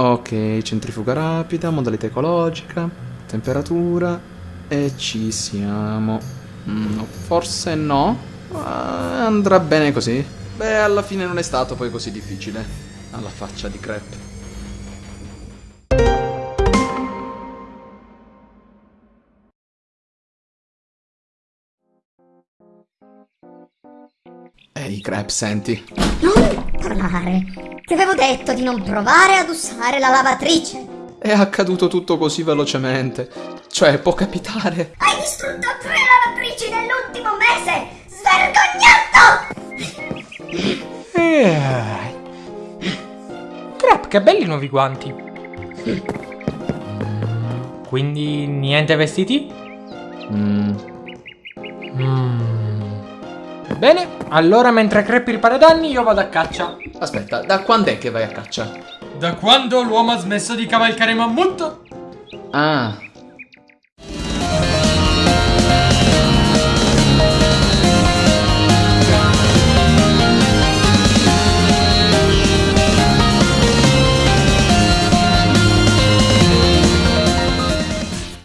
Ok, centrifuga rapida, modalità ecologica, temperatura e ci siamo. Mm, forse no. Ma andrà bene così. Beh, alla fine non è stato poi così difficile. Alla faccia di crepe. Ehi, Crep, senti. Non parlare. Ti avevo detto di non provare ad usare la lavatrice. È accaduto tutto così velocemente. Cioè, può capitare. Hai distrutto tre lavatrici nell'ultimo mese! Svergognato! Eh. Crap, che belli nuovi guanti. Quindi niente vestiti? Mm, Mm. Bene, allora mentre Crep ripara i danni io vado a caccia. Aspetta, da quando è che vai a caccia? Da quando l'uomo ha smesso di cavalcare mammut? Ah,